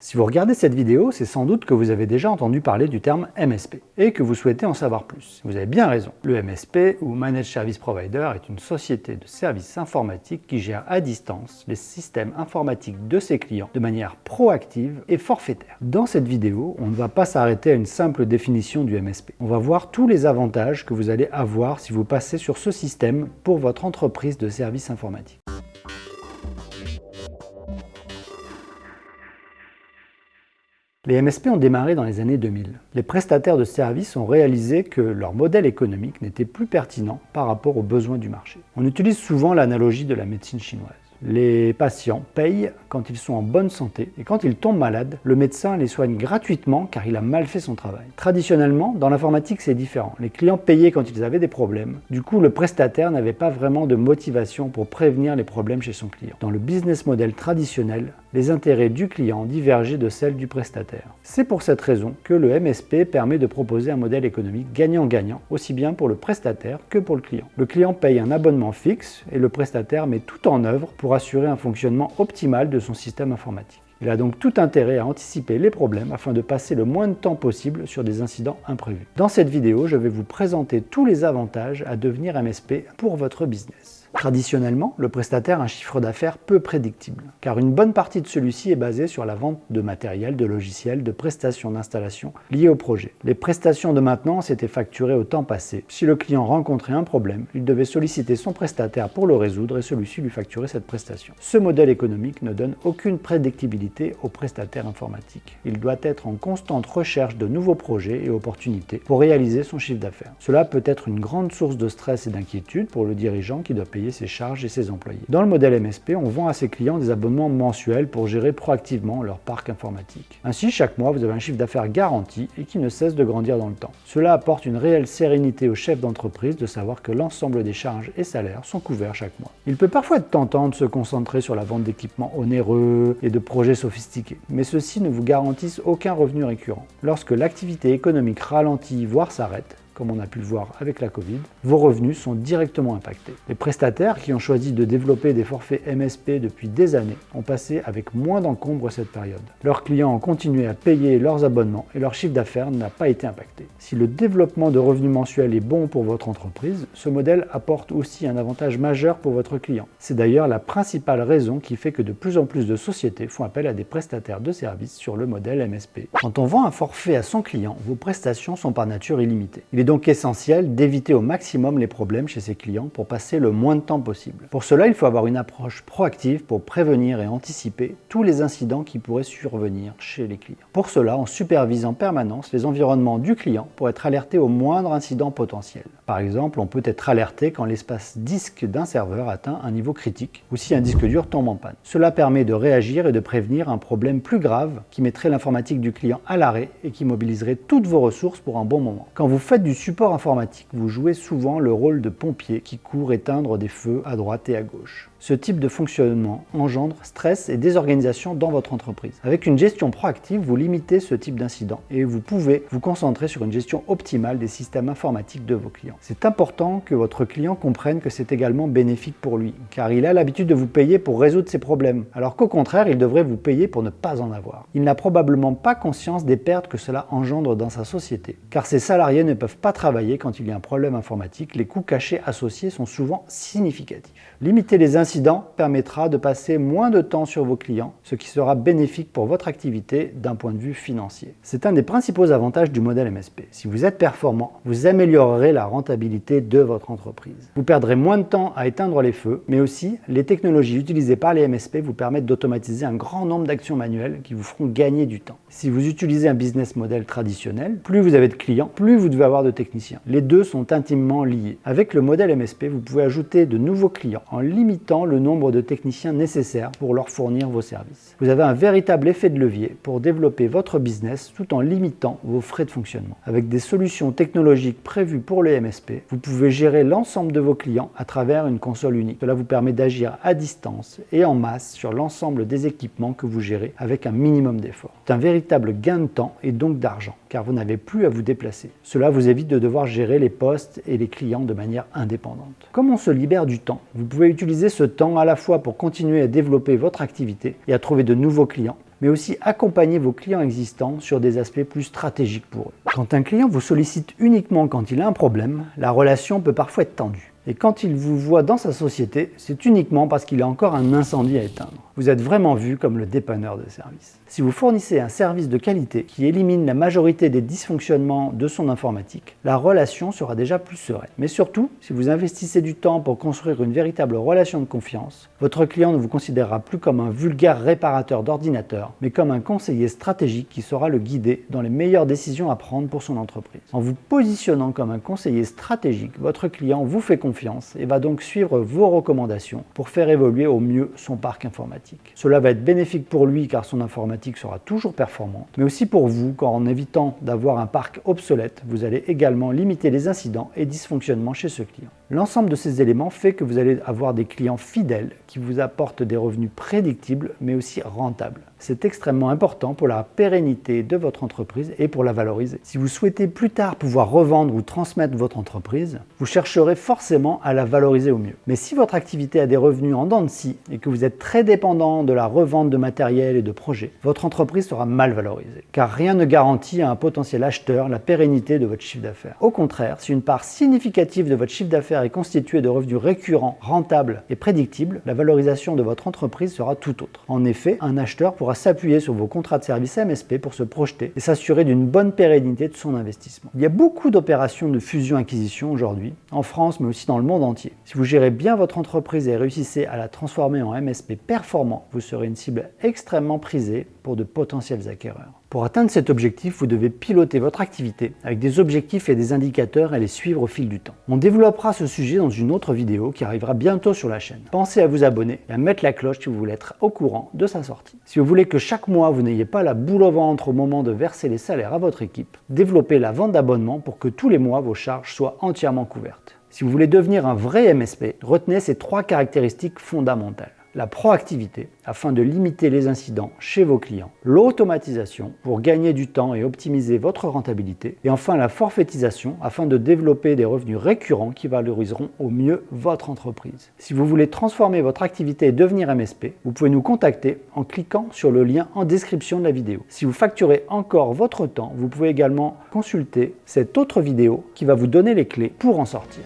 Si vous regardez cette vidéo, c'est sans doute que vous avez déjà entendu parler du terme MSP et que vous souhaitez en savoir plus. Vous avez bien raison. Le MSP, ou Managed Service Provider, est une société de services informatiques qui gère à distance les systèmes informatiques de ses clients de manière proactive et forfaitaire. Dans cette vidéo, on ne va pas s'arrêter à une simple définition du MSP. On va voir tous les avantages que vous allez avoir si vous passez sur ce système pour votre entreprise de services informatiques. Les MSP ont démarré dans les années 2000. Les prestataires de services ont réalisé que leur modèle économique n'était plus pertinent par rapport aux besoins du marché. On utilise souvent l'analogie de la médecine chinoise. Les patients payent quand ils sont en bonne santé et quand ils tombent malades, le médecin les soigne gratuitement car il a mal fait son travail. Traditionnellement, dans l'informatique, c'est différent. Les clients payaient quand ils avaient des problèmes. Du coup, le prestataire n'avait pas vraiment de motivation pour prévenir les problèmes chez son client. Dans le business model traditionnel, les intérêts du client divergeaient de celles du prestataire. C'est pour cette raison que le MSP permet de proposer un modèle économique gagnant-gagnant, aussi bien pour le prestataire que pour le client. Le client paye un abonnement fixe et le prestataire met tout en œuvre pour assurer un fonctionnement optimal de son système informatique. Il a donc tout intérêt à anticiper les problèmes afin de passer le moins de temps possible sur des incidents imprévus. Dans cette vidéo, je vais vous présenter tous les avantages à devenir MSP pour votre business. Traditionnellement, le prestataire a un chiffre d'affaires peu prédictible, car une bonne partie de celui-ci est basée sur la vente de matériel, de logiciels, de prestations d'installation liées au projet. Les prestations de maintenance étaient facturées au temps passé. Si le client rencontrait un problème, il devait solliciter son prestataire pour le résoudre et celui-ci lui facturer cette prestation. Ce modèle économique ne donne aucune prédictibilité au prestataire informatique. Il doit être en constante recherche de nouveaux projets et opportunités pour réaliser son chiffre d'affaires. Cela peut être une grande source de stress et d'inquiétude pour le dirigeant qui doit payer ses charges et ses employés. Dans le modèle MSP, on vend à ses clients des abonnements mensuels pour gérer proactivement leur parc informatique. Ainsi, chaque mois, vous avez un chiffre d'affaires garanti et qui ne cesse de grandir dans le temps. Cela apporte une réelle sérénité au chef d'entreprise de savoir que l'ensemble des charges et salaires sont couverts chaque mois. Il peut parfois être tentant de se concentrer sur la vente d'équipements onéreux et de projets sophistiqués, mais ceux-ci ne vous garantissent aucun revenu récurrent. Lorsque l'activité économique ralentit, voire s'arrête, comme on a pu le voir avec la Covid, vos revenus sont directement impactés. Les prestataires qui ont choisi de développer des forfaits MSP depuis des années ont passé avec moins d'encombre cette période. Leurs clients ont continué à payer leurs abonnements et leur chiffre d'affaires n'a pas été impacté. Si le développement de revenus mensuels est bon pour votre entreprise, ce modèle apporte aussi un avantage majeur pour votre client. C'est d'ailleurs la principale raison qui fait que de plus en plus de sociétés font appel à des prestataires de services sur le modèle MSP. Quand on vend un forfait à son client, vos prestations sont par nature illimitées. Donc essentiel d'éviter au maximum les problèmes chez ses clients pour passer le moins de temps possible. Pour cela, il faut avoir une approche proactive pour prévenir et anticiper tous les incidents qui pourraient survenir chez les clients. Pour cela, on supervise en permanence les environnements du client pour être alerté au moindre incident potentiel. Par exemple, on peut être alerté quand l'espace disque d'un serveur atteint un niveau critique ou si un disque dur tombe en panne. Cela permet de réagir et de prévenir un problème plus grave qui mettrait l'informatique du client à l'arrêt et qui mobiliserait toutes vos ressources pour un bon moment. Quand vous faites du support informatique, vous jouez souvent le rôle de pompier qui court éteindre des feux à droite et à gauche. Ce type de fonctionnement engendre stress et désorganisation dans votre entreprise. Avec une gestion proactive, vous limitez ce type d'incident et vous pouvez vous concentrer sur une gestion optimale des systèmes informatiques de vos clients. C'est important que votre client comprenne que c'est également bénéfique pour lui, car il a l'habitude de vous payer pour résoudre ses problèmes, alors qu'au contraire, il devrait vous payer pour ne pas en avoir. Il n'a probablement pas conscience des pertes que cela engendre dans sa société, car ses salariés ne peuvent pas travailler quand il y a un problème informatique, les coûts cachés associés sont souvent significatifs. Limiter les incidents permettra de passer moins de temps sur vos clients, ce qui sera bénéfique pour votre activité d'un point de vue financier. C'est un des principaux avantages du modèle MSP. Si vous êtes performant, vous améliorerez la rentabilité de votre entreprise. Vous perdrez moins de temps à éteindre les feux, mais aussi les technologies utilisées par les MSP vous permettent d'automatiser un grand nombre d'actions manuelles qui vous feront gagner du temps. Si vous utilisez un business model traditionnel, plus vous avez de clients, plus vous devez avoir de techniciens. Les deux sont intimement liés. Avec le modèle MSP, vous pouvez ajouter de nouveaux clients en limitant le nombre de techniciens nécessaires pour leur fournir vos services. Vous avez un véritable effet de levier pour développer votre business tout en limitant vos frais de fonctionnement. Avec des solutions technologiques prévues pour le MSP, vous pouvez gérer l'ensemble de vos clients à travers une console unique. Cela vous permet d'agir à distance et en masse sur l'ensemble des équipements que vous gérez avec un minimum d'effort. C'est un véritable gain de temps et donc d'argent car vous n'avez plus à vous déplacer. Cela vous évite de devoir gérer les postes et les clients de manière indépendante. Comme on se libère du temps, vous pouvez utiliser ce temps à la fois pour continuer à développer votre activité et à trouver de nouveaux clients, mais aussi accompagner vos clients existants sur des aspects plus stratégiques pour eux. Quand un client vous sollicite uniquement quand il a un problème, la relation peut parfois être tendue. Et quand il vous voit dans sa société, c'est uniquement parce qu'il a encore un incendie à éteindre. Vous êtes vraiment vu comme le dépanneur de service. Si vous fournissez un service de qualité qui élimine la majorité des dysfonctionnements de son informatique, la relation sera déjà plus sereine. Mais surtout, si vous investissez du temps pour construire une véritable relation de confiance, votre client ne vous considérera plus comme un vulgaire réparateur d'ordinateur, mais comme un conseiller stratégique qui saura le guider dans les meilleures décisions à prendre pour son entreprise. En vous positionnant comme un conseiller stratégique, votre client vous fait confiance et va donc suivre vos recommandations pour faire évoluer au mieux son parc informatique. Cela va être bénéfique pour lui car son informatique sera toujours performante, mais aussi pour vous car en évitant d'avoir un parc obsolète, vous allez également limiter les incidents et dysfonctionnements chez ce client. L'ensemble de ces éléments fait que vous allez avoir des clients fidèles qui vous apportent des revenus prédictibles mais aussi rentables. C'est extrêmement important pour la pérennité de votre entreprise et pour la valoriser. Si vous souhaitez plus tard pouvoir revendre ou transmettre votre entreprise, vous chercherez forcément à la valoriser au mieux. Mais si votre activité a des revenus en dents de scie et que vous êtes très dépendant de la revente de matériel et de projets, votre entreprise sera mal valorisée. Car rien ne garantit à un potentiel acheteur la pérennité de votre chiffre d'affaires. Au contraire, si une part significative de votre chiffre d'affaires est constituée de revenus récurrents, rentables et prédictibles, la valorisation de votre entreprise sera tout autre. En effet, un acheteur s'appuyer sur vos contrats de service MSP pour se projeter et s'assurer d'une bonne pérennité de son investissement. Il y a beaucoup d'opérations de fusion-acquisition aujourd'hui, en France mais aussi dans le monde entier. Si vous gérez bien votre entreprise et réussissez à la transformer en MSP performant, vous serez une cible extrêmement prisée pour de potentiels acquéreurs. Pour atteindre cet objectif, vous devez piloter votre activité avec des objectifs et des indicateurs et les suivre au fil du temps. On développera ce sujet dans une autre vidéo qui arrivera bientôt sur la chaîne. Pensez à vous abonner et à mettre la cloche si vous voulez être au courant de sa sortie. Si vous voulez que chaque mois vous n'ayez pas la boule au ventre au moment de verser les salaires à votre équipe, développez la vente d'abonnement pour que tous les mois vos charges soient entièrement couvertes. Si vous voulez devenir un vrai MSP, retenez ces trois caractéristiques fondamentales la proactivité afin de limiter les incidents chez vos clients, l'automatisation pour gagner du temps et optimiser votre rentabilité, et enfin la forfaitisation afin de développer des revenus récurrents qui valoriseront au mieux votre entreprise. Si vous voulez transformer votre activité et devenir MSP, vous pouvez nous contacter en cliquant sur le lien en description de la vidéo. Si vous facturez encore votre temps, vous pouvez également consulter cette autre vidéo qui va vous donner les clés pour en sortir.